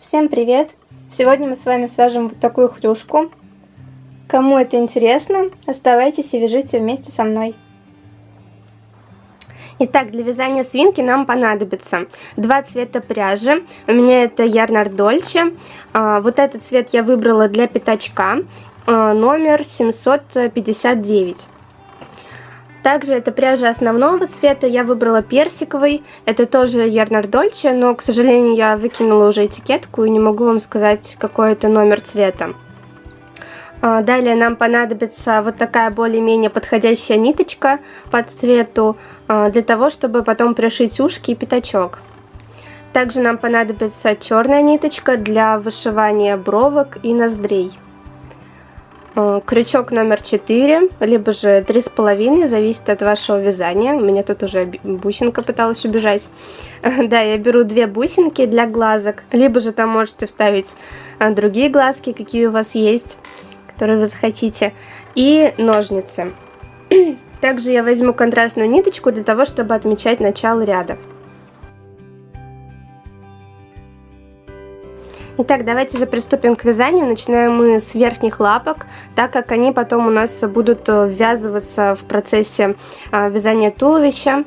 Всем привет! Сегодня мы с вами свяжем вот такую хрюшку. Кому это интересно, оставайтесь и вяжите вместе со мной. Итак, для вязания свинки нам понадобится два цвета пряжи. У меня это Ярнар Дольче. А, вот этот цвет я выбрала для пятачка, а, номер 759. Также это пряжа основного цвета, я выбрала персиковый, это тоже Ярнар Дольче, но, к сожалению, я выкинула уже этикетку и не могу вам сказать, какой это номер цвета. А, далее нам понадобится вот такая более-менее подходящая ниточка под цвету, а, для того, чтобы потом пришить ушки и пятачок. Также нам понадобится черная ниточка для вышивания бровок и ноздрей. А, крючок номер 4, либо же 3,5, зависит от вашего вязания. У меня тут уже бусинка пыталась убежать. Да, я беру две бусинки для глазок, либо же там можете вставить другие глазки, какие у вас есть который вы захотите, и ножницы. Также я возьму контрастную ниточку для того, чтобы отмечать начало ряда. Итак, давайте же приступим к вязанию. Начинаем мы с верхних лапок, так как они потом у нас будут э, ввязываться в процессе э, вязания туловища.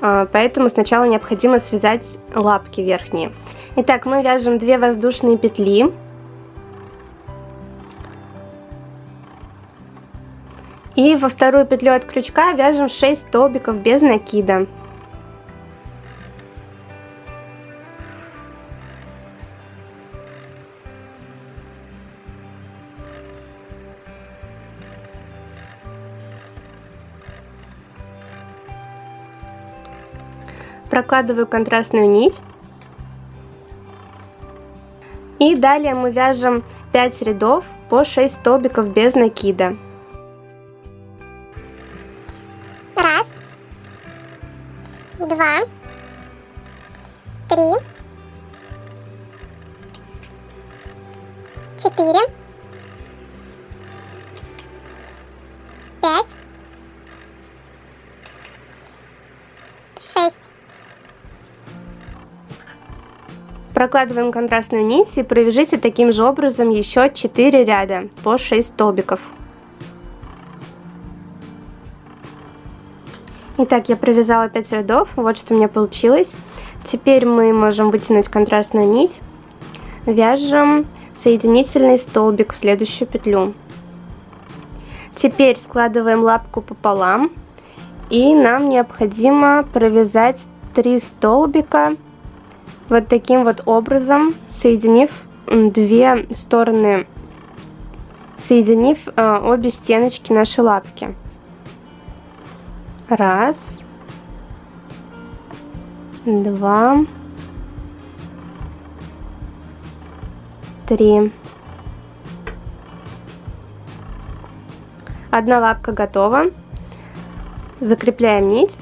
Э, поэтому сначала необходимо связать лапки верхние. Итак, мы вяжем 2 воздушные петли. И во вторую петлю от крючка вяжем 6 столбиков без накида. Прокладываю контрастную нить. И далее мы вяжем 5 рядов по 6 столбиков без накида. два, Прокладываем контрастную нить и провяжите таким же образом еще 4 ряда по 6 столбиков. Итак, я провязала 5 рядов, вот что у меня получилось. Теперь мы можем вытянуть контрастную нить, вяжем соединительный столбик в следующую петлю. Теперь складываем лапку пополам, и нам необходимо провязать 3 столбика вот таким вот образом, соединив две стороны, соединив э, обе стеночки нашей лапки. Раз. Два. Три. Одна лапка готова. Закрепляем нить.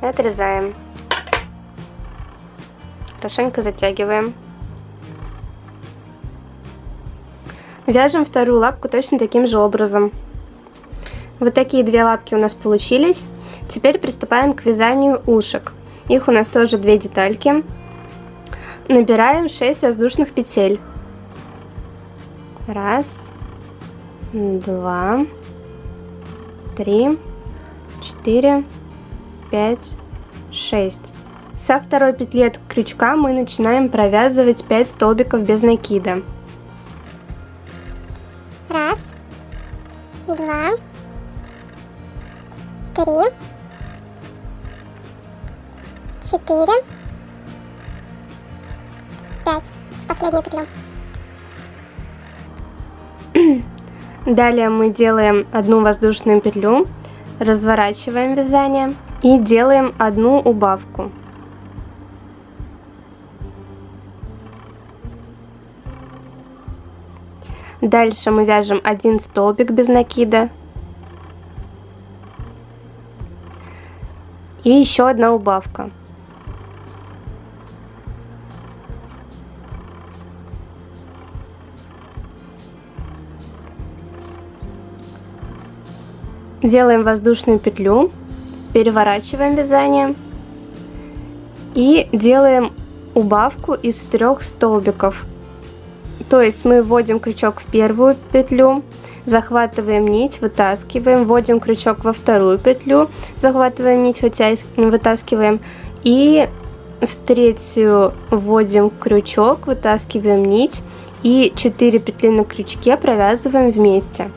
Отрезаем. Хорошенько затягиваем. Вяжем вторую лапку точно таким же образом. Вот такие две лапки у нас получились. Теперь приступаем к вязанию ушек. Их у нас тоже две детальки. Набираем 6 воздушных петель. Раз, два, три, четыре, пять, шесть. Со второй петли от крючка мы начинаем провязывать 5 столбиков без накида. Раз, два, три, четыре, пять. Последнюю петлю. Далее мы делаем одну воздушную петлю, разворачиваем вязание и делаем одну убавку. Дальше мы вяжем один столбик без накида, И еще одна убавка. Делаем воздушную петлю, переворачиваем вязание и делаем убавку из трех столбиков. То есть мы вводим крючок в первую петлю, захватываем нить, вытаскиваем, вводим крючок во вторую петлю, захватываем нить, вытаскиваем и в третью вводим крючок, вытаскиваем нить и 4 петли на крючке провязываем вместе.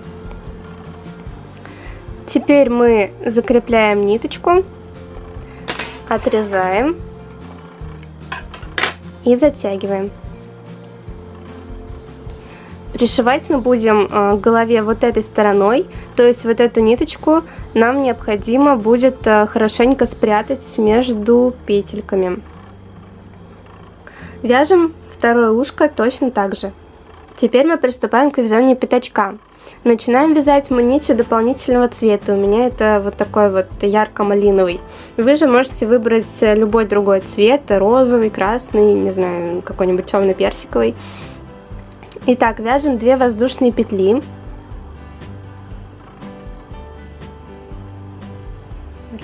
Теперь мы закрепляем ниточку, отрезаем и затягиваем. Пришивать мы будем э, к голове вот этой стороной, то есть вот эту ниточку нам необходимо будет э, хорошенько спрятать между петельками. Вяжем второе ушко точно так же. Теперь мы приступаем к вязанию пятачка. Начинаем вязать мы нитью дополнительного цвета. У меня это вот такой вот ярко-малиновый. Вы же можете выбрать любой другой цвет, розовый, красный, не знаю, какой-нибудь темно-персиковый. Итак, вяжем 2 воздушные петли.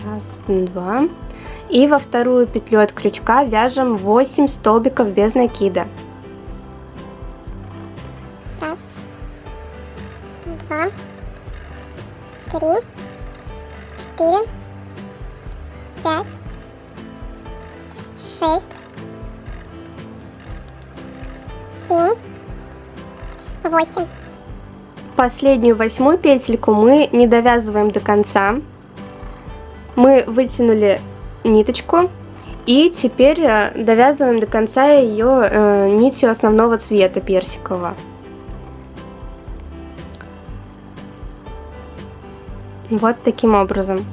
Раз, два. И во вторую петлю от крючка вяжем 8 столбиков без накида. Последнюю восьмую петельку мы не довязываем до конца. Мы вытянули ниточку. И теперь э, довязываем до конца ее э, нитью основного цвета персикового. Вот таким образом.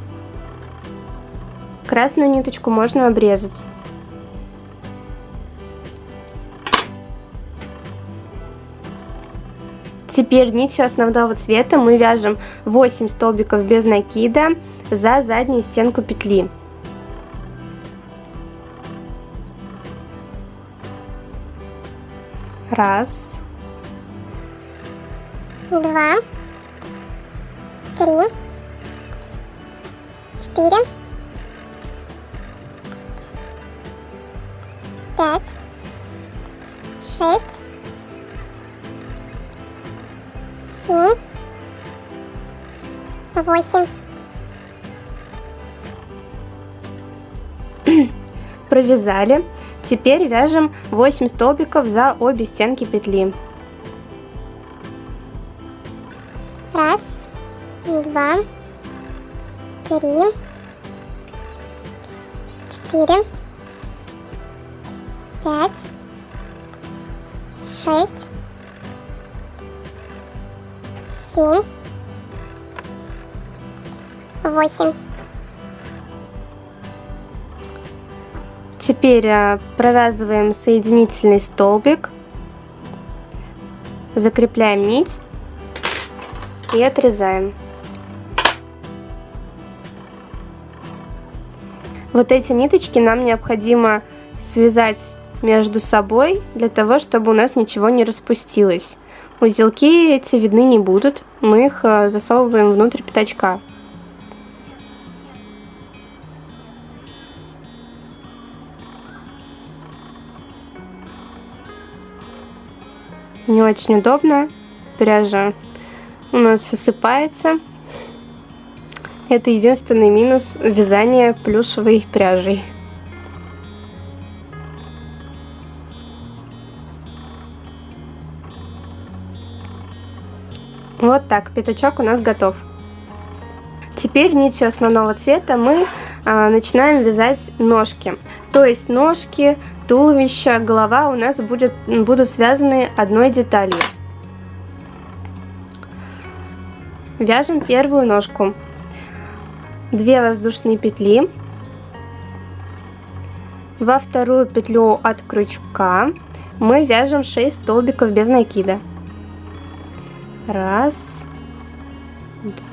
Красную ниточку можно обрезать. Теперь нитью основного цвета мы вяжем 8 столбиков без накида за заднюю стенку петли. Раз. Два. Три. Четыре. Пять. Шесть. Семь. Восемь. Провязали. Теперь вяжем 8 столбиков за обе стенки петли. 8. Теперь э, провязываем соединительный столбик, закрепляем нить и отрезаем. Вот эти ниточки нам необходимо связать между собой, для того, чтобы у нас ничего не распустилось. Узелки эти видны не будут, мы их э, засовываем внутрь пятачка. Не очень удобно. Пряжа у нас осыпается. Это единственный минус вязания плюшевой пряжей. Вот так, пятачок у нас готов. Теперь нитью основного цвета мы а, начинаем вязать ножки. То есть ножки, туловище, голова у нас будет, будут связаны одной деталью. Вяжем первую ножку. 2 воздушные петли. Во вторую петлю от крючка мы вяжем 6 столбиков без накида. Раз,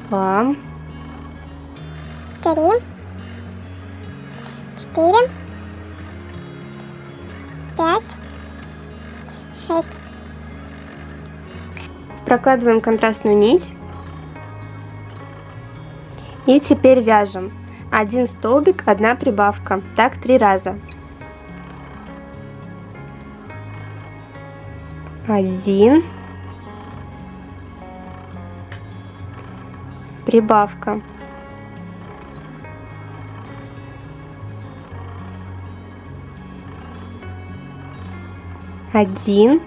два, три, четыре, пять, шесть. Прокладываем контрастную нить. И теперь вяжем. Один столбик, одна прибавка. Так три раза. Один. Прибавка. Один,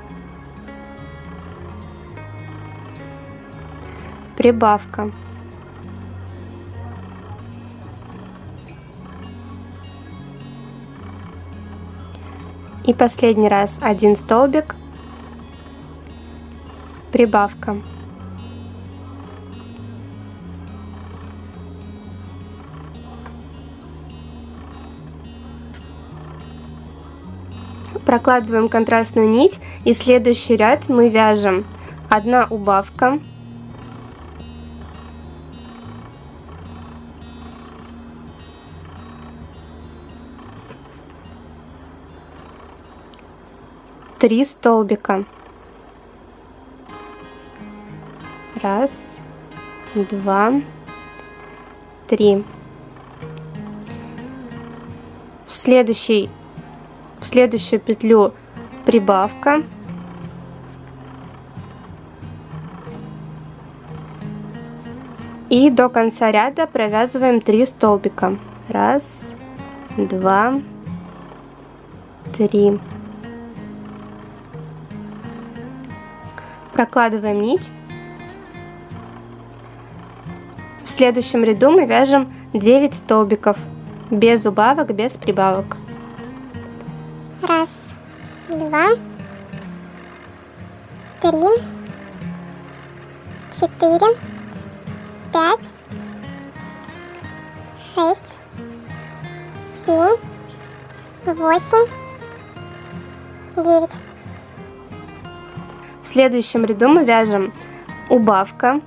прибавка. И последний раз один столбик, прибавка. Прокладываем контрастную нить и следующий ряд мы вяжем одна убавка, три столбика. Раз, два, три. В следующий, в следующую петлю прибавка. И до конца ряда провязываем 3 столбика. Раз, два, три. Прокладываем нить. В следующем ряду мы вяжем 9 столбиков, без убавок, без прибавок. Два, три, четыре, пять, шесть, семь, восемь, девять. В следующем ряду мы вяжем убавка,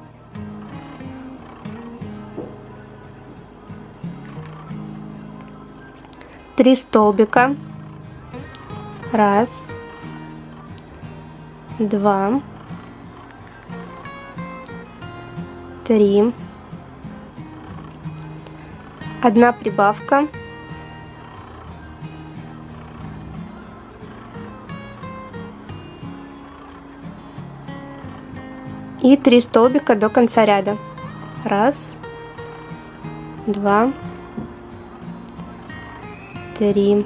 три столбика, раз, два, три, одна прибавка, и 3 столбика до конца ряда. Раз, два, три.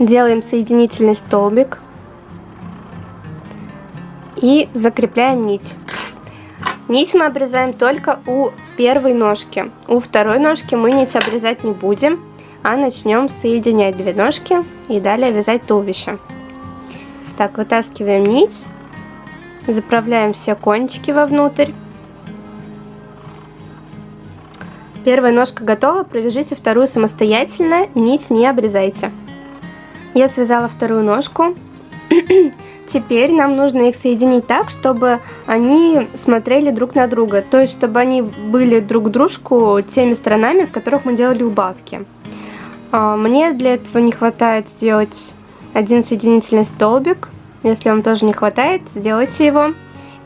Делаем соединительный столбик и закрепляем нить. Нить мы обрезаем только у первой ножки. У второй ножки мы нить обрезать не будем а начнем соединять две ножки и далее вязать туловище. Так, вытаскиваем нить, заправляем все кончики вовнутрь. Первая ножка готова, провяжите вторую самостоятельно, нить не обрезайте. Я связала вторую ножку. Теперь нам нужно их соединить так, чтобы они смотрели друг на друга, то есть чтобы они были друг дружку теми сторонами, в которых мы делали убавки. А, мне для этого не хватает сделать один соединительный столбик. Если вам тоже не хватает, сделайте его.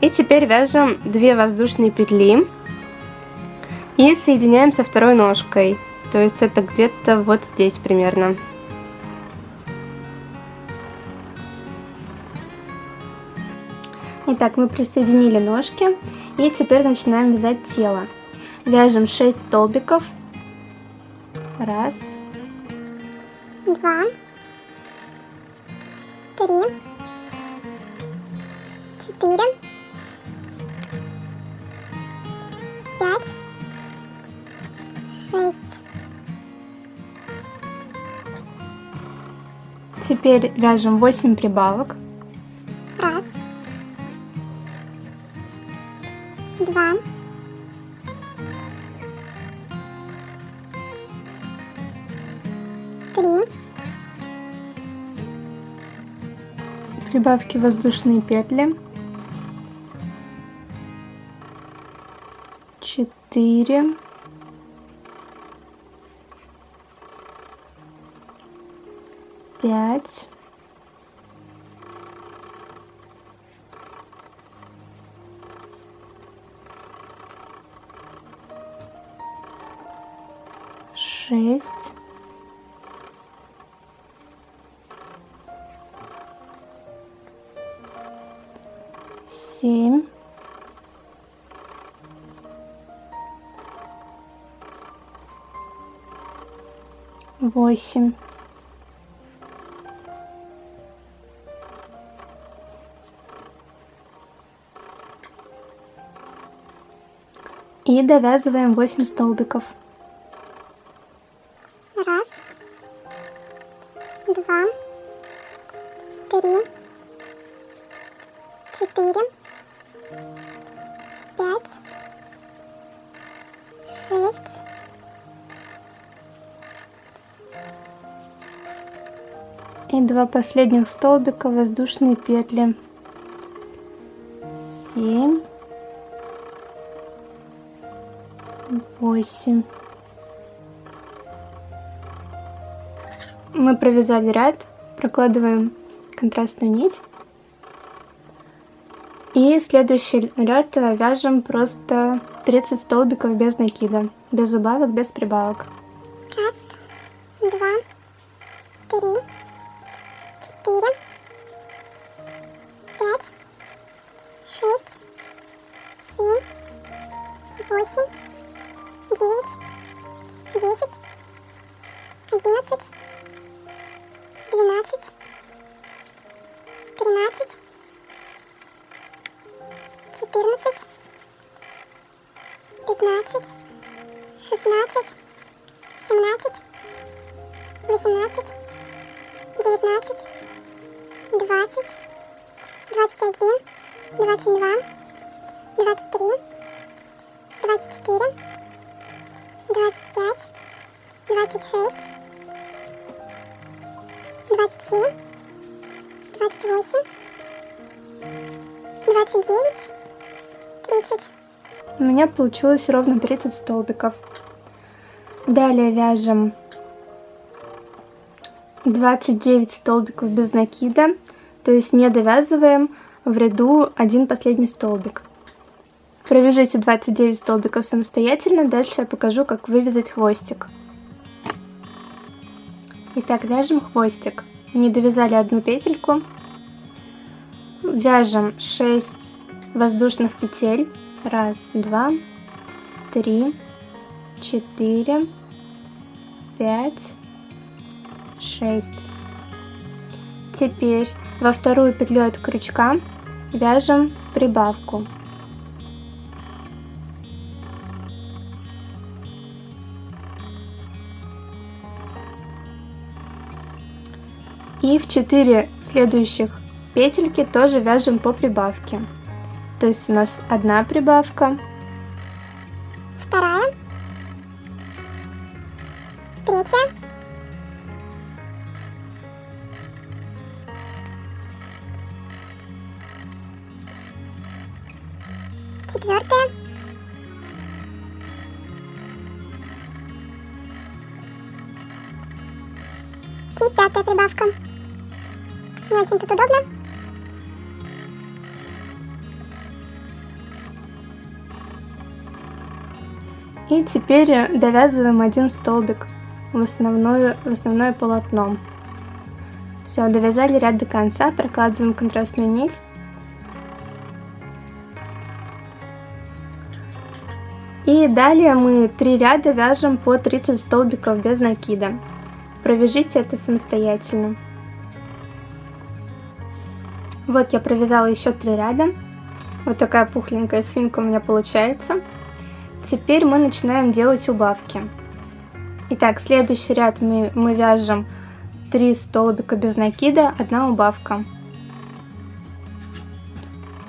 И теперь вяжем 2 воздушные петли и соединяем со второй ножкой. То есть это где-то вот здесь примерно. Итак, мы присоединили ножки и теперь начинаем вязать тело. Вяжем 6 столбиков. Раз, два, три, четыре, пять, шесть. Теперь вяжем 8 прибавок. Раз, два, три, Прибавки воздушные петли. Четыре. Пять. Восемь. И довязываем 8 столбиков и два последних столбика воздушные петли. Семь. Восемь. Мы провязали ряд прокладываем контрастную нить. И следующий ряд вяжем просто 30 столбиков без накида без убавок без прибавок 26, 27, 28, 29, 30. У меня получилось ровно 30 столбиков. Далее вяжем 29 столбиков без накида, то есть не довязываем в ряду один последний столбик. Провяжите 29 столбиков самостоятельно, дальше я покажу, как вывязать хвостик. Итак, вяжем хвостик. Не довязали одну петельку. Вяжем 6 воздушных петель. Раз, два, три, четыре, пять, шесть. Теперь во вторую петлю от крючка вяжем прибавку. И в 4 следующих петельки тоже вяжем по прибавке. То есть у нас одна прибавка, Вторая. Третья. Очень тут удобно. И теперь э, довязываем один столбик в основное, в основное полотно. Все, довязали ряд до конца, прокладываем контрастную нить. И далее мы три ряда вяжем по 30 столбиков без накида. Провяжите это самостоятельно. Вот я провязала еще три ряда. Вот такая пухленькая свинка у меня получается. Теперь мы начинаем делать убавки. Итак, следующий ряд мы, мы вяжем 3 столбика без накида, одна убавка.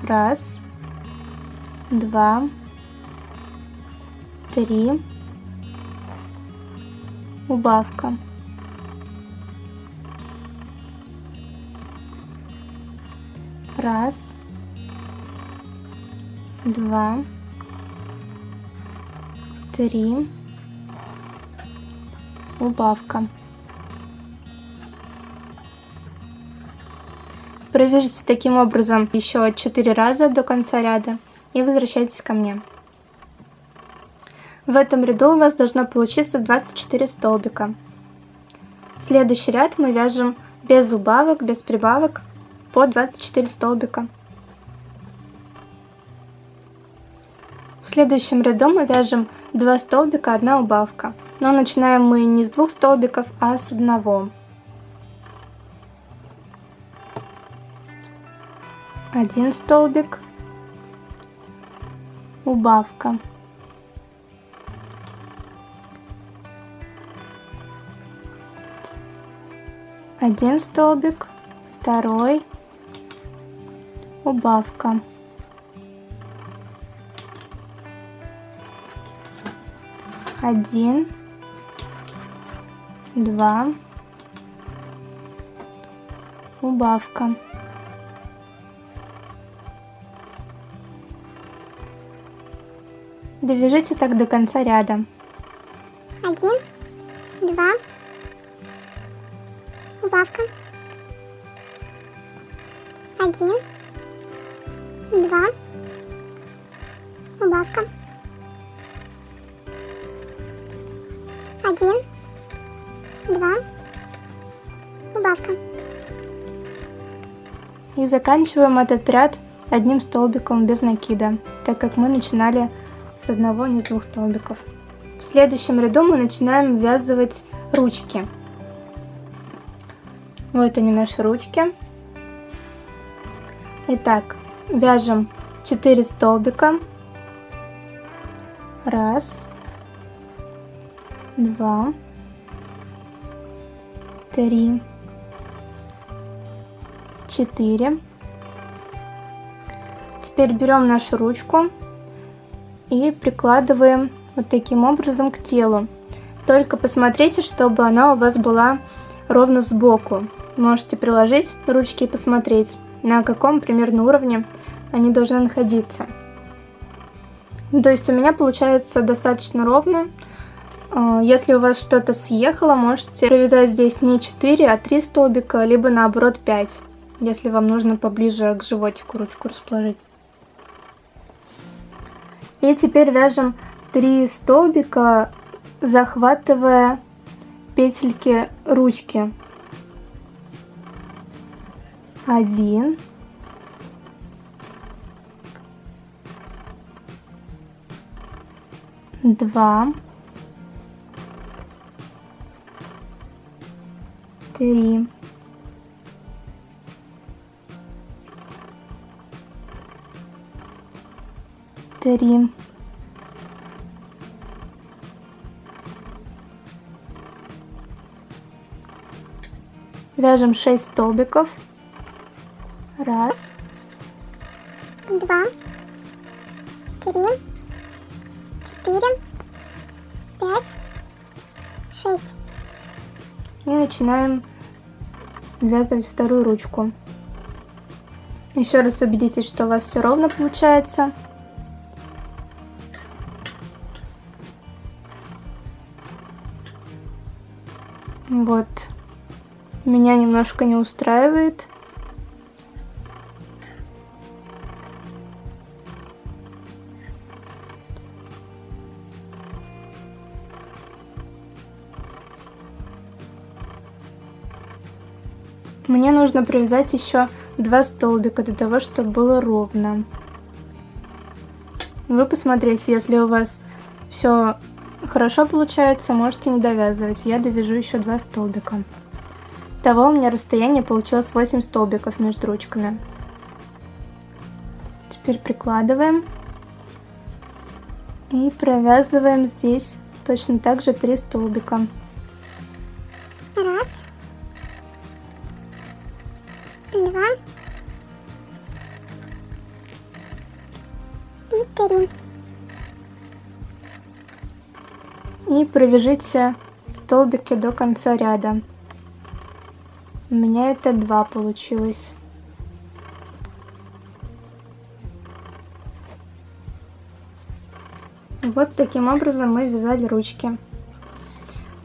Раз, два, три, убавка. Раз, два, три, убавка. Провяжите таким образом еще 4 раза до конца ряда и возвращайтесь ко мне. В этом ряду у вас должно получиться 24 столбика. В следующий ряд мы вяжем без убавок, без прибавок по 24 столбика. В следующем ряду мы вяжем 2 столбика, 1 убавка. Но начинаем мы не с двух столбиков, а с одного. Один столбик, убавка. Один столбик, второй, убавка. Один, два, убавка. Довяжите так до конца ряда. Заканчиваем этот ряд одним столбиком без накида, так как мы начинали с одного, не с двух столбиков. В следующем ряду мы начинаем ввязывать ручки. Вот они наши ручки. Итак, вяжем 4 столбика. Раз, два, три, четыре. Теперь берем нашу ручку и прикладываем вот таким образом к телу. Только посмотрите, чтобы она у вас была ровно сбоку. Можете приложить ручки и посмотреть, на каком примерно уровне они должны находиться. То есть у меня получается достаточно ровно. А, если у вас что-то съехало, можете провязать здесь не 4, а 3 столбика, либо наоборот 5, если вам нужно поближе к животику ручку расположить. И теперь вяжем 3 столбика, захватывая петельки ручки. Один. Два. Три. Три вяжем 6 столбиков. Раз. Два. Три. Четыре. Пять. Шесть. И начинаем ввязывать вторую ручку. Еще раз убедитесь что у вас все ровно получается Вот. Меня немножко не устраивает. Мне нужно привязать еще два столбика для того, чтобы было ровно. Вы посмотрите, если у вас все Хорошо получается, можете не довязывать. Я довяжу еще два столбика. Того у меня расстояние получилось 8 столбиков между ручками. Теперь прикладываем. И провязываем здесь точно так же 3 столбика. Раз. Два. И три. И провяжите столбики до конца ряда. У меня это два получилось. Вот таким образом мы вязали ручки.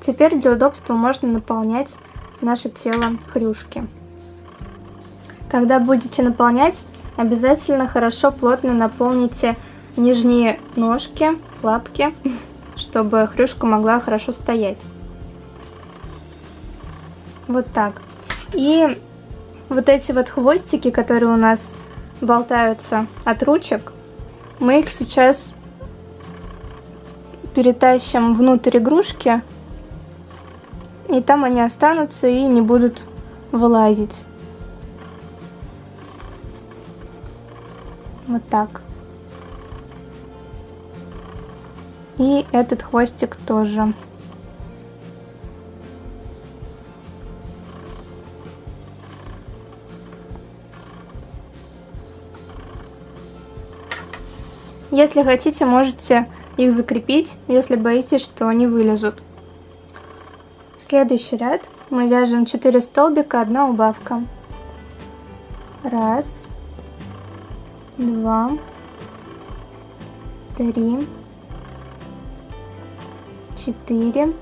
Теперь для удобства можно наполнять наше тело хрюшки. Когда будете наполнять, обязательно хорошо плотно наполните нижние ножки, лапки чтобы хрюшка могла хорошо стоять. Вот так. И вот эти вот хвостики, которые у нас болтаются от ручек, мы их сейчас перетащим внутрь игрушки, и там они останутся и не будут вылазить. Вот так. И этот хвостик тоже. Если хотите, можете их закрепить, если боитесь, что они вылезут. следующий ряд мы вяжем 4 столбика, 1 убавка. Раз, два, три, четыре,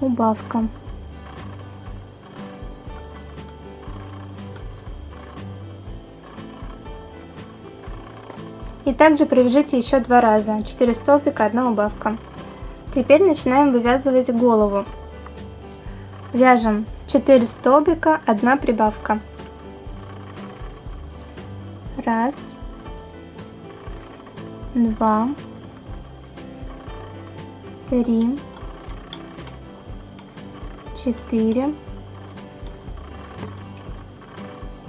убавка. И также провяжите еще два раза, 4 столбика, 1 убавка. Теперь начинаем вывязывать голову. Вяжем 4 столбика, 1 прибавка. Раз, два, три, четыре,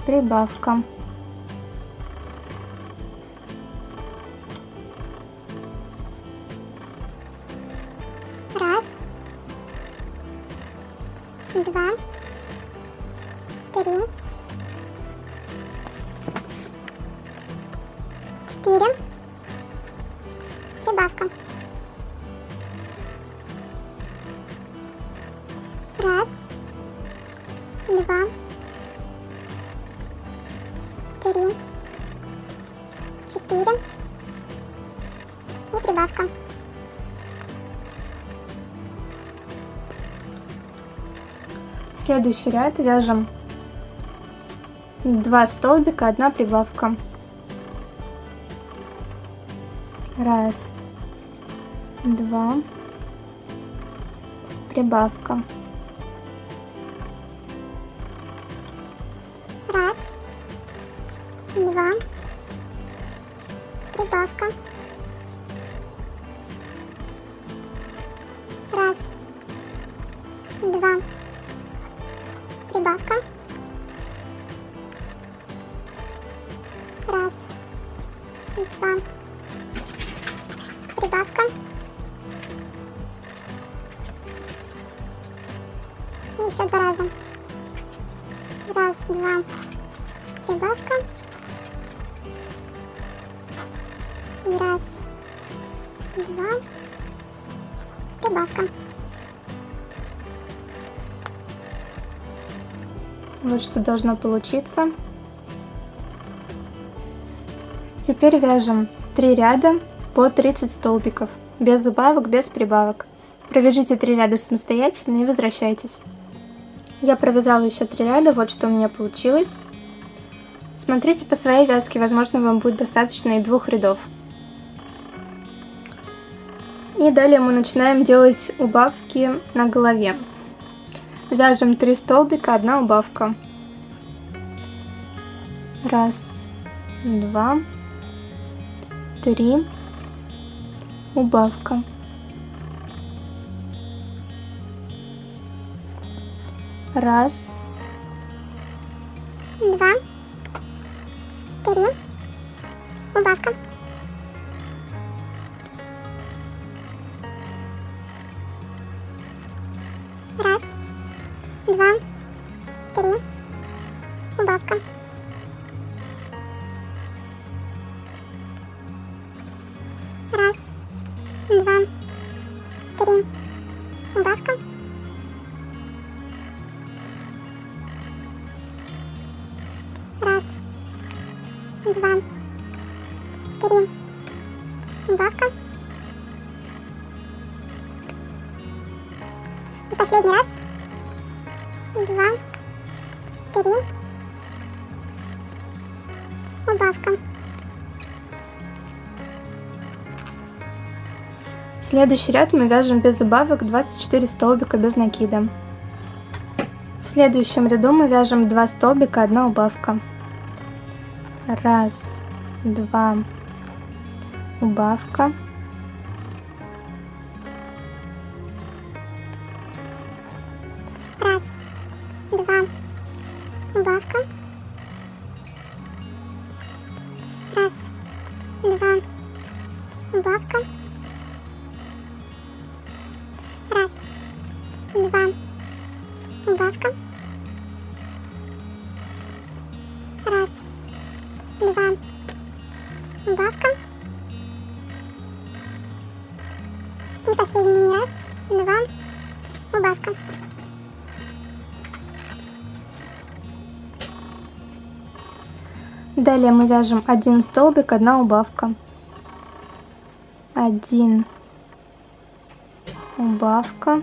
прибавка. два, три, следующий ряд вяжем 2 столбика, 1 прибавка. Раз, два, прибавка. Прибавка. И еще два раза. Раз, два, прибавка. И раз, два, прибавка. Вот что должно получиться. Теперь вяжем 3 ряда по 30 столбиков, без убавок, без прибавок. Провяжите 3 ряда самостоятельно и возвращайтесь. Я провязала еще 3 ряда, вот что у меня получилось. Смотрите по своей вязке, возможно вам будет достаточно и двух рядов. И далее мы начинаем делать убавки на голове. Вяжем 3 столбика, 1 убавка. Раз, два, три, убавка. Раз, два, три, убавка. Следующий ряд мы вяжем без убавок 24 столбика без накида. В следующем ряду мы вяжем 2 столбика, 1 убавка. Раз, два, убавка. Раз, два, убавка. Раз, два, убавка. Далее мы вяжем один столбик, одна убавка. Один убавка.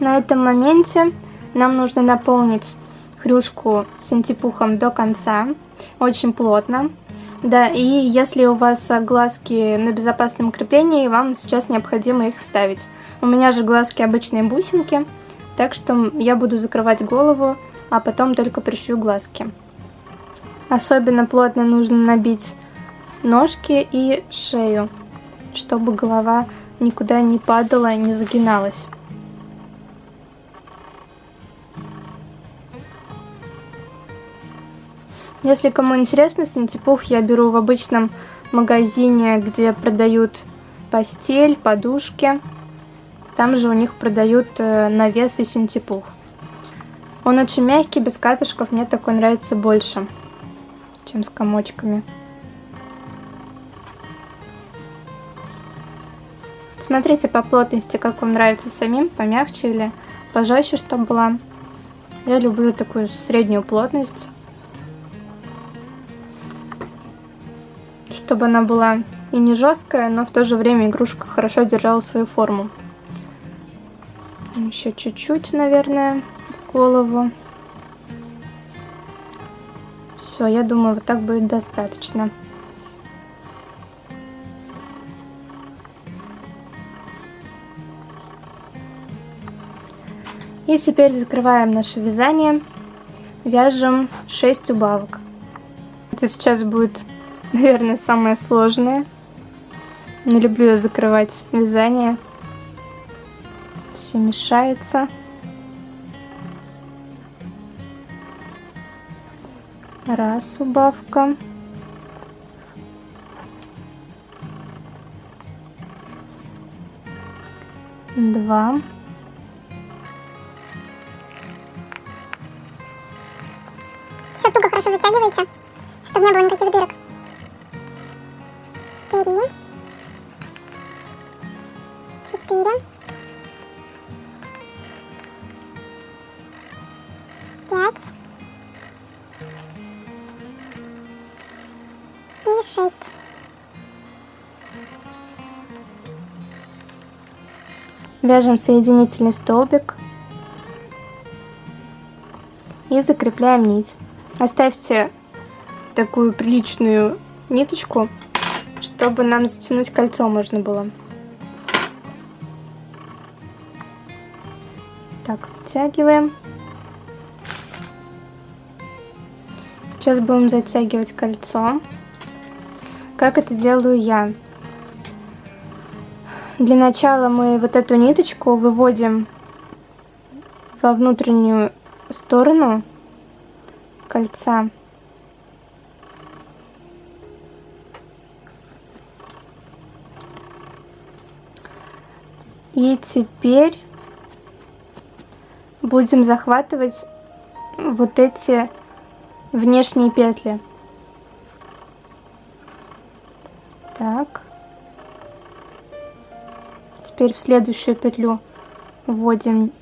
На этом моменте нам нужно наполнить хрюшку с антипухом до конца, очень плотно. Да, и если у вас глазки на безопасном креплении, вам сейчас необходимо их вставить. У меня же глазки обычные бусинки, так что я буду закрывать голову, а потом только пришью глазки. Особенно плотно нужно набить ножки и шею, чтобы голова никуда не падала и не загиналась. Если кому интересно, синтепух я беру в обычном магазине, где продают постель, подушки. Там же у них продают э, навес и синтепух. Он очень мягкий, без катышков, мне такой нравится больше, чем с комочками. Смотрите по плотности, как вам нравится самим, помягче или пожестче, чтобы была. Я люблю такую среднюю плотность. Чтобы она была и не жесткая, но в то же время игрушка хорошо держала свою форму. Еще чуть-чуть, наверное, голову. Все, я думаю, вот так будет достаточно. И теперь закрываем наше вязание. Вяжем 6 убавок. Это сейчас будет наверное, самое сложное. Не люблю я закрывать вязание. Все мешается. Раз убавка. Два. Все туго хорошо затягивайте, чтобы не было никаких дырок. Три. Четыре. Пять. И шесть. Вяжем соединительный столбик и закрепляем нить. Оставьте такую приличную ниточку чтобы нам затянуть кольцо можно было. Так, оттягиваем. Сейчас будем затягивать кольцо. Как это делаю я? Для начала мы вот эту ниточку выводим во внутреннюю сторону кольца. И теперь будем захватывать вот эти внешние петли. Так. Теперь в следующую петлю вводим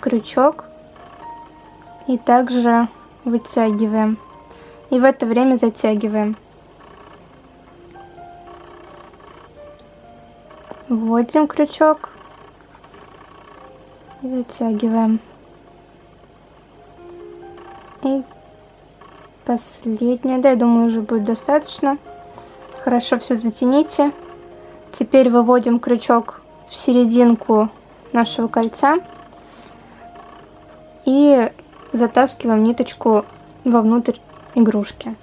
крючок и также вытягиваем. И в это время затягиваем. Вводим крючок. Затягиваем. И последнее. Да, я думаю, уже будет достаточно. Хорошо все затяните. Теперь выводим крючок в серединку нашего кольца и затаскиваем ниточку вовнутрь игрушки.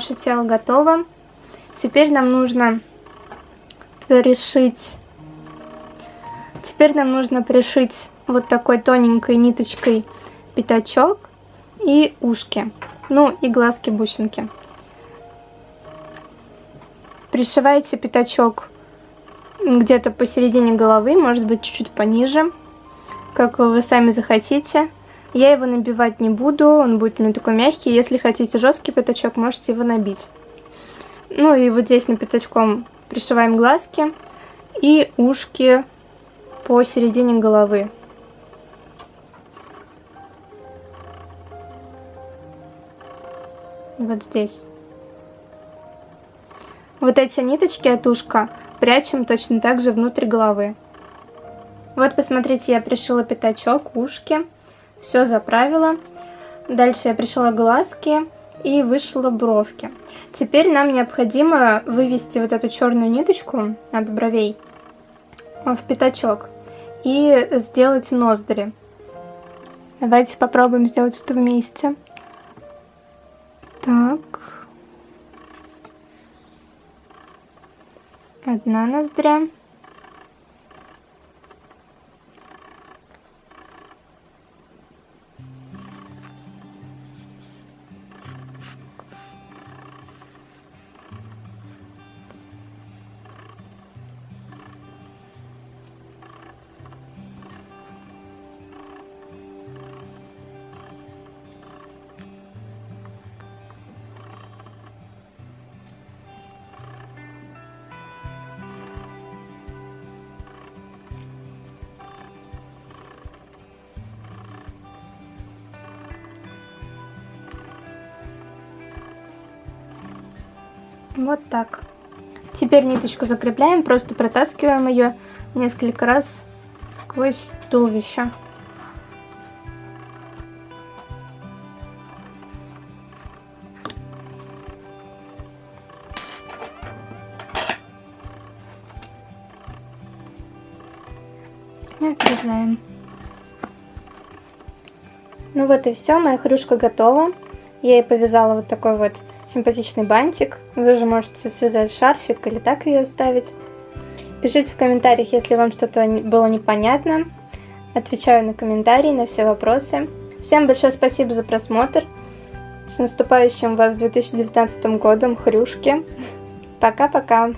Наше тело готово. Теперь нам нужно пришить... Теперь нам нужно пришить вот такой тоненькой ниточкой пятачок и ушки. Ну и глазки-бусинки. Пришивайте пятачок где-то посередине головы, может быть чуть-чуть пониже, как вы сами захотите. Я его набивать не буду, он будет у меня такой мягкий. Если хотите жесткий пятачок, можете его набить. Ну и вот здесь на пятачком пришиваем глазки и ушки по середине головы. Вот здесь. Вот эти ниточки от ушка прячем точно так же внутрь головы. Вот посмотрите, я пришила пятачок, ушки. Все заправила. Дальше я пришила глазки и вышила бровки. Теперь нам необходимо вывести вот эту черную ниточку от бровей в пятачок и сделать ноздри. Давайте попробуем сделать это вместе. Так. Одна ноздря. Вот так. Теперь ниточку закрепляем, просто протаскиваем ее несколько раз сквозь туловище. И отрезаем. Ну вот и все, моя хрюшка готова. Я ей повязала вот такой вот симпатичный бантик. Вы же можете связать шарфик или так ее оставить. Пишите в комментариях, если вам что-то было непонятно. Отвечаю на комментарии, на все вопросы. Всем большое спасибо за просмотр. С наступающим вас 2019 годом, хрюшки. Пока-пока.